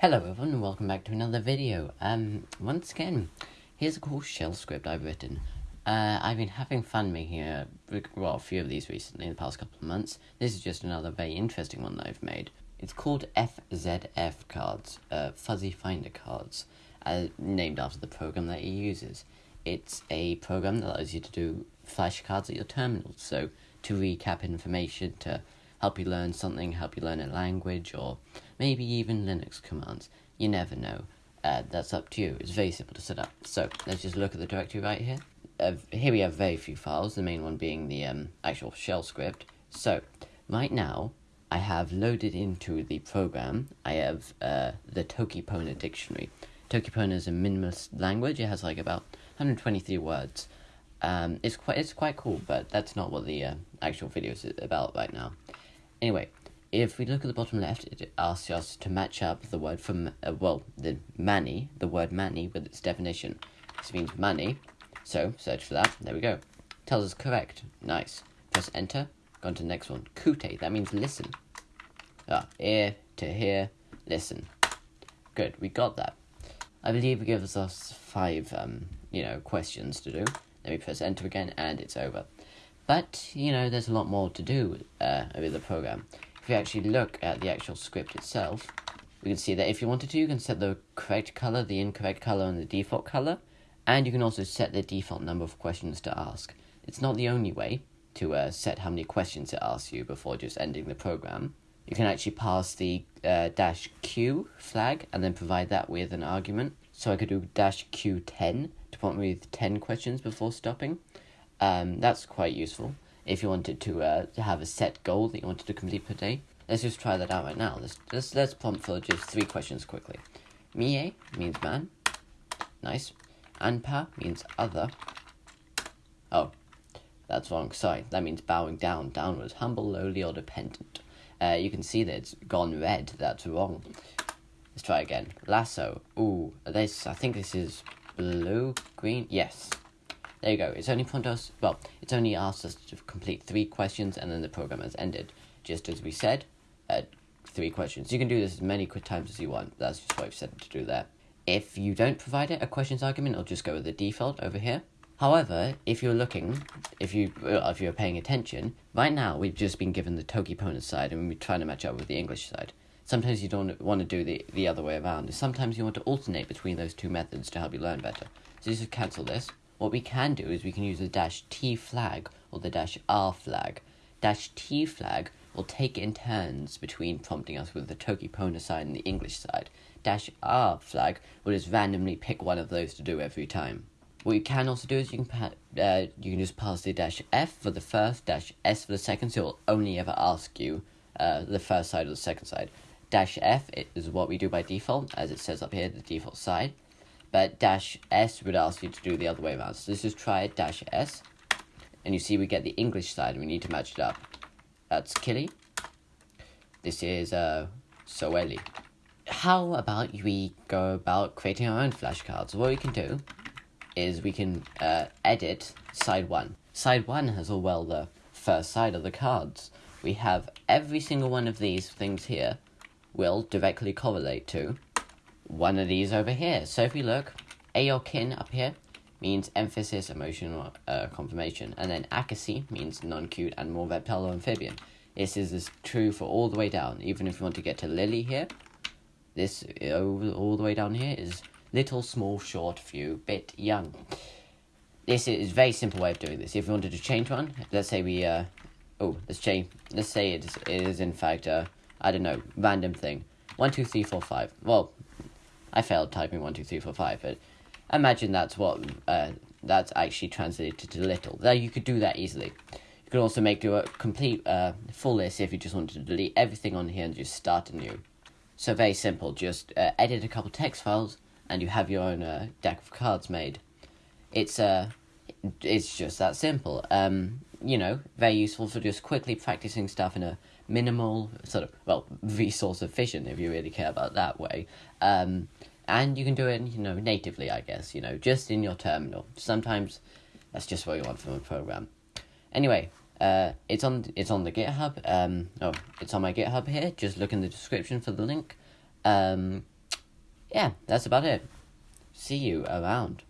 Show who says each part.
Speaker 1: Hello everyone and welcome back to another video. Um, once again, here's a cool shell script I've written. Uh, I've been having fun making a, well, a few of these recently in the past couple of months. This is just another very interesting one that I've made. It's called FZF cards, uh, Fuzzy Finder cards, uh, named after the program that it uses. It's a program that allows you to do flashcards at your terminal, so to recap information, to help you learn something, help you learn a language, or maybe even Linux commands. You never know. Uh, that's up to you. It's very simple to set up. So let's just look at the directory right here. Uh, here we have very few files, the main one being the um, actual shell script. So right now, I have loaded into the program, I have uh, the Tokipona dictionary. Tokipona is a minimalist language. It has like about 123 words. Um, it's quite it's quite cool, but that's not what the uh, actual video is about right now. Anyway, if we look at the bottom left, it asks us to match up the word from, uh, well, the money, the word money, with its definition. This means money, so search for that. There we go. Tells us correct. Nice. Press enter. Go on to the next one. Kute, that means listen. Ah, ear to hear, listen. Good, we got that. I believe it gives us five, um, you know, questions to do. Let me press enter again, and it's over. But, you know, there's a lot more to do uh, with the program. If you actually look at the actual script itself, we can see that if you wanted to, you can set the correct color, the incorrect color, and the default color. And you can also set the default number of questions to ask. It's not the only way to uh, set how many questions it asks you before just ending the program. You can actually pass the uh, dash q flag and then provide that with an argument. So I could do dash q10 to prompt me with 10 questions before stopping. Um, that's quite useful if you wanted to, uh, have a set goal that you wanted to complete per day. Let's just try that out right now. Let's, let's, let's prompt for just three questions quickly. Mije means man. Nice. Anpa means other. Oh, that's wrong. Sorry, that means bowing down, downwards, humble, lowly, or dependent. Uh, you can see that it's gone red. That's wrong. Let's try again. Laso. Ooh, this. I think this is blue, green. Yes, there you go. It's only prompted us, well, it's only asked us to complete three questions and then the program has ended. Just as we said, uh, three questions. You can do this as many quick times as you want. That's just what I've said to do there. If you don't provide it, a questions argument, it'll just go with the default over here. However, if you're looking, if you if you're paying attention, right now we've just been given the Tokipona side and we're trying to match up with the English side. Sometimes you don't want to do the, the other way around. Sometimes you want to alternate between those two methods to help you learn better. So you just cancel this what we can do is we can use the dash T flag or the dash R flag. Dash T flag will take in turns between prompting us with the Tokipona side and the English side. Dash R flag will just randomly pick one of those to do every time. What you can also do is you can uh, you can just pass the dash F for the first, dash S for the second, so it will only ever ask you uh, the first side or the second side. Dash F is what we do by default, as it says up here, the default side but dash S would ask you to do the other way around. So let's just try dash S, and you see we get the English side, and we need to match it up. That's Kili. This is uh, Soweli. How about we go about creating our own flashcards? What we can do is we can uh, edit side one. Side one has all well the first side of the cards. We have every single one of these things here will directly correlate to one of these over here. So if we look, Aokin up here means emphasis, emotional uh, confirmation, and then Akesi means non-cute and more reptile or amphibian. This is, true for all the way down. Even if you want to get to Lili here, this over all the way down here is little, small, short, few, bit, young. This is a very simple way of doing this. If we wanted to change one, let's say we, uh, oh, let's change, let's say it is, it is in fact, uh, I don't know, random thing. One, two, three, four, five. Well, I failed typing one two three four five, but imagine that's what uh, that's actually translated to little. There, you could do that easily. You can also make do a complete uh, full list if you just wanted to delete everything on here and just start anew. So very simple. Just uh, edit a couple text files, and you have your own uh, deck of cards made. It's uh, it's just that simple. Um, you know, very useful for just quickly practicing stuff in a minimal sort of well resource efficient if you really care about that way. Um, and you can do it, you know, natively, I guess, you know, just in your terminal. Sometimes that's just what you want from a program. Anyway, uh, it's on it's on the GitHub. Um, oh, it's on my GitHub here. Just look in the description for the link. Um, yeah, that's about it. See you around.